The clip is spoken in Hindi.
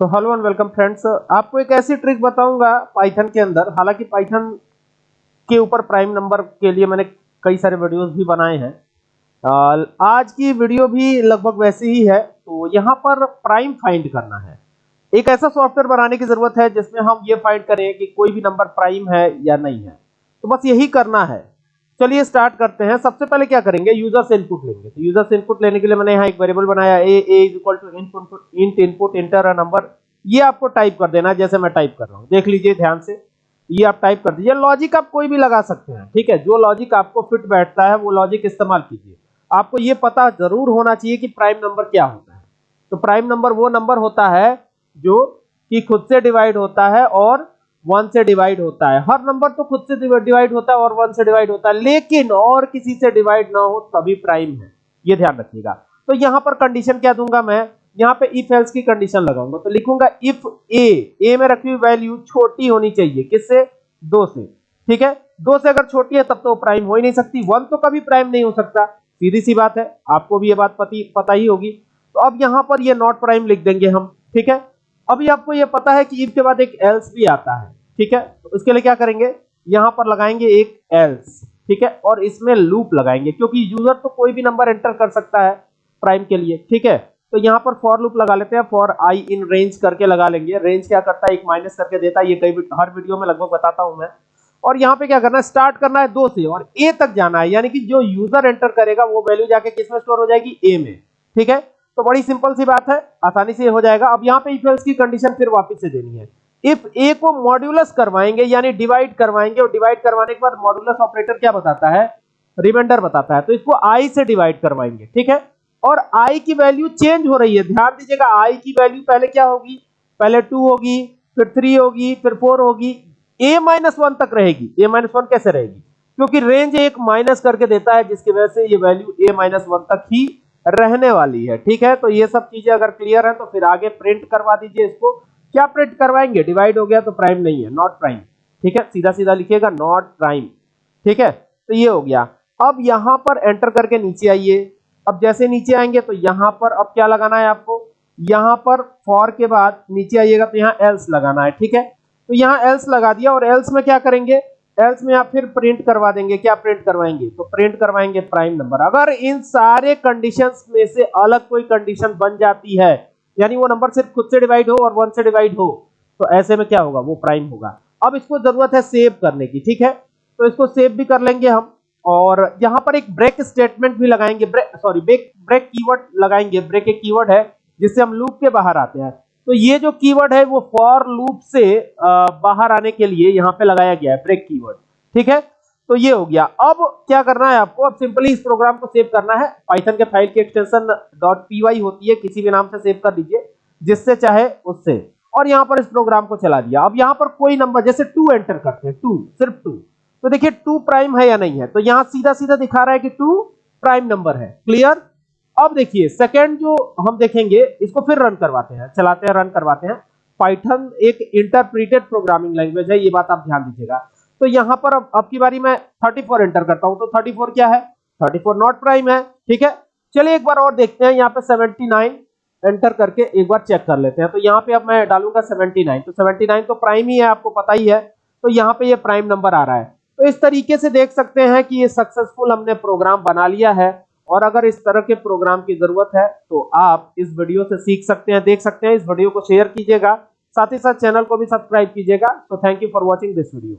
तो हेलो एंड वेलकम फ्रेंड्स आपको एक ऐसी ट्रिक बताऊँगा पाइथन के अंदर। हालाँकि पाइथन के ऊपर प्राइम नंबर के लिए मैंने कई सारे वीडियोस भी बनाए हैं। आज की वीडियो भी लगभग वैसी ही है। तो यहाँ पर प्राइम फाइंड करना है। एक ऐसा सॉफ्टवेयर बनाने की ज़रूरत है जिसमें हम ये फाइंड करें कि कोई भी नंबर प्राइम है या नहीं है। तो बस यही करना है। चलिए स्टार्ट करते हैं। सबसे पहले क्या करेंगे? यूज़र से इनपुट लेंगे। तो यूज़र से इनपुट लेने के लिए मैंने यहाँ एक वेरिएबल बनाया a a is equal to input int input enter a number ये आपको टाइप कर देना, जैसे मैं टाइप कर रहा हूँ। देख लीजिए ध्यान से। ये आप टाइप कर दीजिए। लॉजिक आप कोई भी लगा सकते हैं, ठीक है? जो लॉजिक आपको फिट बैठता है, वो लॉजिक इस्तेमाल कीजिए। आपको ये पता ज़रूर होना चाहिए कि प्राइम नंबर क्या होता है। तो प्राइम नंबर वो नंबर होता है जो कि खुद से डिवाइड होता है और वन से डिवाइड होता है। हर नंबर तो खुद से डिवाइड होता है और वन से डिवाइड होता है। लेकिन और किसी से डिवाइड ना हो, तभी प्राइम है। ये ध्यान रखिएगा। तो यहाँ पर कंडीशन क्या दूँगा मैं? यहाँ पे इफ़ एल्स की कंडीशन लगाऊँगा। तो लिखूँगा इफ़ ए ए में रखी हुई वैल्यू छोटी होनी चाहिए। किससे? दो से। ठीक है? दो से अगर छोटी है, तब तो प्राइम हो ही नहीं सकती। वन तो कभी प्राइम नहीं हो सकता। सीधी सी बात है। आपको भी ये बात पती ही होगी। तो अब यहाँ पर ये नॉट प्राइम लिख देंगे हम। ठीक है? अभी आपको ये पता है कि इफ़ के बाद एक एल्स भी आता है, ठीक है? तो इसके लिए क्या करेंगे? यहाँ पर लगाएँगे एक एल्स ठीक है? और इसमें लूप लगाएँगे, क्योंकि यूज़र तो कोई भी नंबर एंटर कर सकता है प्राइम के लिए, ठीक है? तो यहाँ पर फॉर लूप लगा लेते हैं फॉर आई इन रेंज करके लगा लेंगे। रेंज क्या करता है? एक माइनस करके देता है, ये कई हर वीडियो में लगभग बताता हूँ मैं। और यहाँ पे क्या करना है? स्टार्ट करना है दो से, और ए तक जाना है, यानी कि जो यूज़र एंटर करेगा, वो वैल्यू जाके किसमें स्टोर हो जाएगी? ए में, ठीक है? तो बड़ी सिंपल सी बात है, आसानी से हो जाएगा। अब यहाँ पे इफ़ एल्स की कंडीशन फिर वापस से देनी है। इफ़ ए को मॉड्यूलस करवाएँगे, यानी डिवाइड करवाएँगे, और डिवाइड करवाने के बाद मॉड्यूलस ऑपरेटर क्या बताता है? रिमाइंडर बताता है। तो इसको आई से डिवाइड करवाएँगे, ठीक है? और आई की वैल्यू चेंज हो रही है। ध्यान दीजिएगा आई की वैल्यू पहले क्या होगी? पहले टू होगी, फिर थ्री होगी, फिर फोर होगी। ए माइनस वन तक रहेगी। ए माइनस वन कैसे रहेगी? क्योंकि रेंज एक माइनस करके देता है, जिसकी वजह से ये वैल्यू ए माइनस वन तक ही रहने वाली है, ठीक है? तो ये सब चीज़ें अगर क्लियर है तो फिर आगे प्रिंट करवा दीजिए इसको। क्या प्रिंट करवाएँगे? डिवाइड हो गया तो प्राइम नहीं है नॉट प्राइम ठीक है? सीधा सीधा लिखिएगा नॉट प्राइम ठीक है? तो ये हो गया। अब यहाँ पर एंटर करके नीचे आइए। अब जैसे नीचे आएँगे तो यहाँ पर अब क्या लगाना है आपको? यहाँ पर फॉर के बाद नीचे आइएगा तो यहाँ एल्स लगाना है, ठीक है? तो यहाँ एल्स लगा दिया, और एल्स में क्या करेंगे? एल्स में आप फिर प्रिंट करवा देंगे, क्या प्रिंट करवाएँगे? तो प्रिंट करवाएँगे प्राइम नंबर अगर इन सारे कंडीशंस में से अलग कोई कंडीशन बन जाती है, यानी वो नंबर सिर्फ़ खुद से डिवाइड हो और वन से डिवाइड हो तो ऐसे में क्या होगा? वो प्राइम होगा। अब इसको ज़रूरत है सेव करने की, ठीक है? तो इसको सेव भी कर लेंगे हम। और यहाँ पर एक ब्रेक स्टेटमेंट भी लगाएँगे। सॉरी ब्रेक ब्रेक कीवर्ड लगाएँगे। ब्रेक एक कीवर्ड है, जिससे हम लूप के बाहर आते हैं। तो ये जो कीवर्ड है, वो फॉर लूप से बाहर आने के लिए यहाँ पे लगाया गया है ब्रेक कीवर्ड ठीक है? तो ये हो गया। अब क्या करना है आपको? अब सिंपली इस प्रोग्राम को सेव करना है। पाइथन के फ़ाइल की एक्सटेंशन .py होती है, किसी भी नाम से सेव कर दीजिए, जिससे चाहे उससे। और यहाँ पर इस प्रोग्राम को चला दिया। अब यहाँ पर कोई नंबर जैसे 2 एंटर करते हैं 2 सिर्फ़ 2 तो देखिए 2 प्राइम है या नहीं है? तो यहाँ सीधा सीधा दिखा रहा है कि 2 प्राइम नंबर है। क्लियर अब देखिए सेकेंड जो हम देखेंगे, इसको फिर रन करवाते हैं, चलाते हैं रन करवाते हैं। पाइथन एक इंटरप्रीटेड प्रोग्रामिंग लैंग्वेज है, ये बात आप ध्यान दीजिएगा। तो यहाँ पर अब की बारी मैं 34 एंटर करता हूँ तो 34 क्या है? 34 नॉट प्राइम है, ठीक है? चलिए एक बार और देखते हैं, यहाँ पे 79 एंटर करके एक बार चेक कर लेते हैं। तो यहाँ पे अब मैं डालूँगा 79 तो 79 तो प्राइम ही है, आपको पता ही है। तो यहाँ पे ये प्राइम नंबर आ रहा है। तो इस तरीके से देख सकते हैं कि ये सक्सेसफुल हमने प्रोग्राम बना लिया है। और अगर इस तरह के प्रोग्राम की ज़रूरत है तो आप इस वीडियो से सीख सकते हैं, देख सकते हैं। इस वीडियो को शेयर कीजिएगा। साथ ही साथ चैनल को भी सब्सक्राइब कीजिएगा। तो thank you for watching this video